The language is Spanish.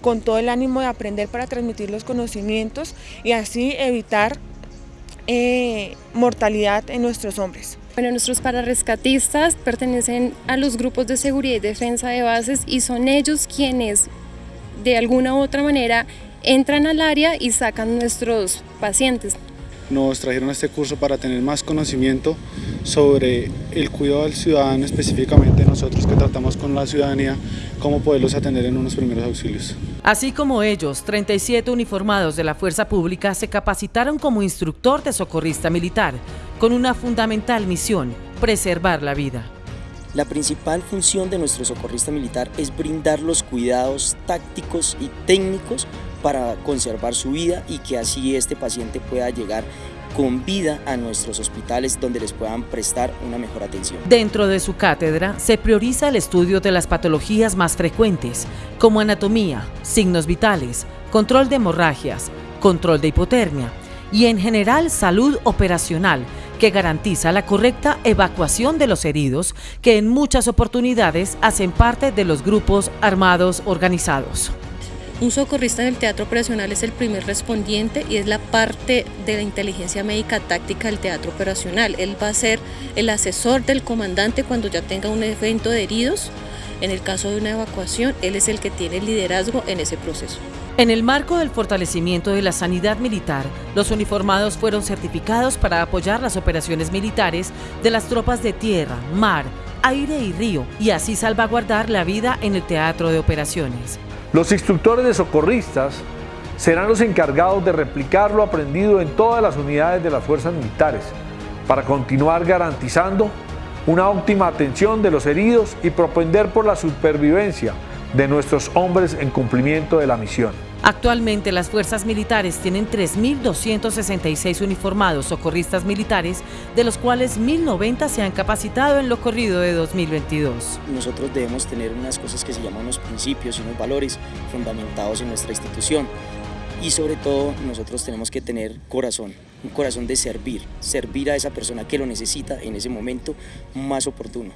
con todo el ánimo de aprender para transmitir los conocimientos y así evitar eh, mortalidad en nuestros hombres. Bueno, nuestros pararescatistas pertenecen a los grupos de seguridad y defensa de bases y son ellos quienes de alguna u otra manera entran al área y sacan nuestros pacientes. Nos trajeron este curso para tener más conocimiento sobre el cuidado del ciudadano, específicamente nosotros que tratamos con la ciudadanía, cómo poderlos atender en unos primeros auxilios. Así como ellos, 37 uniformados de la Fuerza Pública se capacitaron como instructor de socorrista militar, con una fundamental misión, preservar la vida. La principal función de nuestro socorrista militar es brindar los cuidados tácticos y técnicos para conservar su vida y que así este paciente pueda llegar con vida a nuestros hospitales donde les puedan prestar una mejor atención. Dentro de su cátedra se prioriza el estudio de las patologías más frecuentes, como anatomía, signos vitales, control de hemorragias, control de hipotermia y en general salud operacional, que garantiza la correcta evacuación de los heridos que en muchas oportunidades hacen parte de los grupos armados organizados. Un socorrista en el teatro operacional es el primer respondiente y es la parte de la inteligencia médica táctica del teatro operacional. Él va a ser el asesor del comandante cuando ya tenga un evento de heridos. En el caso de una evacuación, él es el que tiene el liderazgo en ese proceso. En el marco del fortalecimiento de la sanidad militar, los uniformados fueron certificados para apoyar las operaciones militares de las tropas de tierra, mar, aire y río y así salvaguardar la vida en el teatro de operaciones. Los instructores de socorristas serán los encargados de replicar lo aprendido en todas las unidades de las fuerzas militares para continuar garantizando una óptima atención de los heridos y propender por la supervivencia de nuestros hombres en cumplimiento de la misión. Actualmente las fuerzas militares tienen 3.266 uniformados socorristas militares, de los cuales 1.090 se han capacitado en lo corrido de 2022. Nosotros debemos tener unas cosas que se llaman unos principios y unos valores fundamentados en nuestra institución y sobre todo nosotros tenemos que tener corazón, un corazón de servir, servir a esa persona que lo necesita en ese momento más oportuno.